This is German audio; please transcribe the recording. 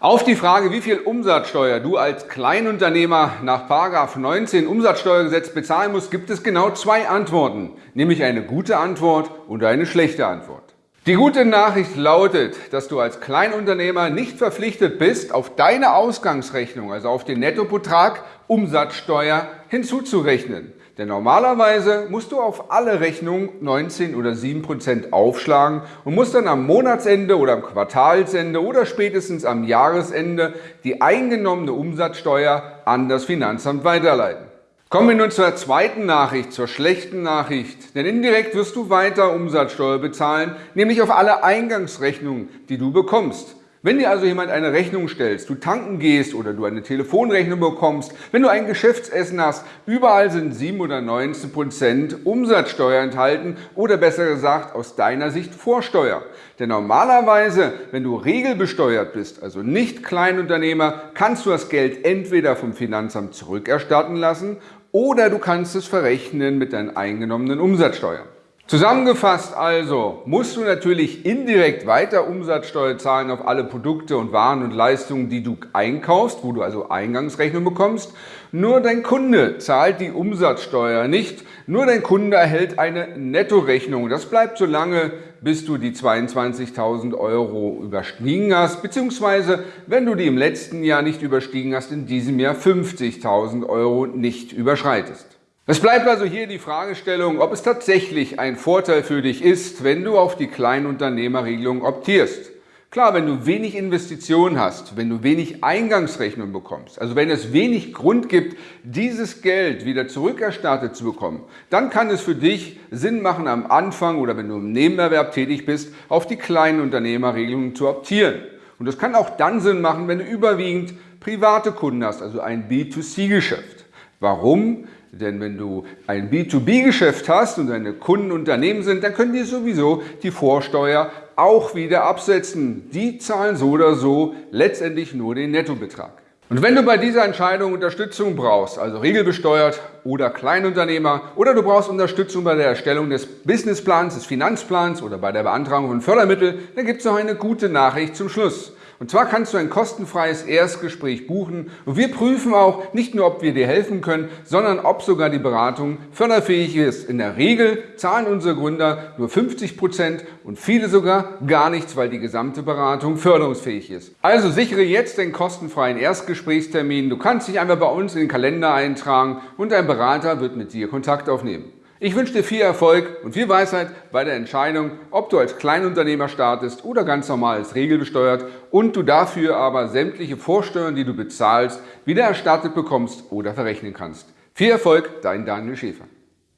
Auf die Frage, wie viel Umsatzsteuer du als Kleinunternehmer nach 19 Umsatzsteuergesetz bezahlen musst, gibt es genau zwei Antworten, nämlich eine gute Antwort und eine schlechte Antwort. Die gute Nachricht lautet, dass du als Kleinunternehmer nicht verpflichtet bist, auf deine Ausgangsrechnung, also auf den Nettobetrag Umsatzsteuer hinzuzurechnen. Denn normalerweise musst du auf alle Rechnungen 19 oder 7 Prozent aufschlagen und musst dann am Monatsende oder am Quartalsende oder spätestens am Jahresende die eingenommene Umsatzsteuer an das Finanzamt weiterleiten. Kommen wir nun zur zweiten Nachricht, zur schlechten Nachricht. Denn indirekt wirst du weiter Umsatzsteuer bezahlen, nämlich auf alle Eingangsrechnungen, die du bekommst. Wenn dir also jemand eine Rechnung stellst, du tanken gehst oder du eine Telefonrechnung bekommst, wenn du ein Geschäftsessen hast, überall sind 7 oder 19 Prozent Umsatzsteuer enthalten oder besser gesagt aus deiner Sicht Vorsteuer. Denn normalerweise, wenn du regelbesteuert bist, also nicht Kleinunternehmer, kannst du das Geld entweder vom Finanzamt zurückerstatten lassen oder du kannst es verrechnen mit deinen eingenommenen Umsatzsteuern. Zusammengefasst also, musst du natürlich indirekt weiter Umsatzsteuer zahlen auf alle Produkte und Waren und Leistungen, die du einkaufst, wo du also Eingangsrechnung bekommst. Nur dein Kunde zahlt die Umsatzsteuer nicht, nur dein Kunde erhält eine Nettorechnung. Das bleibt so lange, bis du die 22.000 Euro überstiegen hast, beziehungsweise wenn du die im letzten Jahr nicht überstiegen hast, in diesem Jahr 50.000 Euro nicht überschreitest. Es bleibt also hier die Fragestellung, ob es tatsächlich ein Vorteil für dich ist, wenn du auf die Kleinunternehmerregelung optierst. Klar, wenn du wenig Investitionen hast, wenn du wenig Eingangsrechnung bekommst, also wenn es wenig Grund gibt, dieses Geld wieder zurückerstattet zu bekommen, dann kann es für dich Sinn machen, am Anfang oder wenn du im Nebenerwerb tätig bist, auf die Kleinunternehmerregelung zu optieren. Und das kann auch dann Sinn machen, wenn du überwiegend private Kunden hast, also ein B2C-Geschäft. Warum? Denn wenn du ein B2B-Geschäft hast und deine Kunden Unternehmen sind, dann können die sowieso die Vorsteuer auch wieder absetzen. Die zahlen so oder so letztendlich nur den Nettobetrag. Und wenn du bei dieser Entscheidung Unterstützung brauchst, also regelbesteuert oder Kleinunternehmer, oder du brauchst Unterstützung bei der Erstellung des Businessplans, des Finanzplans oder bei der Beantragung von Fördermitteln, dann gibt es noch eine gute Nachricht zum Schluss. Und zwar kannst du ein kostenfreies Erstgespräch buchen und wir prüfen auch nicht nur, ob wir dir helfen können, sondern ob sogar die Beratung förderfähig ist. In der Regel zahlen unsere Gründer nur 50 Prozent und viele sogar gar nichts, weil die gesamte Beratung förderungsfähig ist. Also sichere jetzt den kostenfreien Erstgesprächstermin. Du kannst dich einfach bei uns in den Kalender eintragen und dein Berater wird mit dir Kontakt aufnehmen. Ich wünsche dir viel Erfolg und viel Weisheit bei der Entscheidung, ob du als Kleinunternehmer startest oder ganz normal als regelbesteuert und du dafür aber sämtliche Vorsteuern, die du bezahlst, wieder erstattet bekommst oder verrechnen kannst. Viel Erfolg, dein Daniel Schäfer.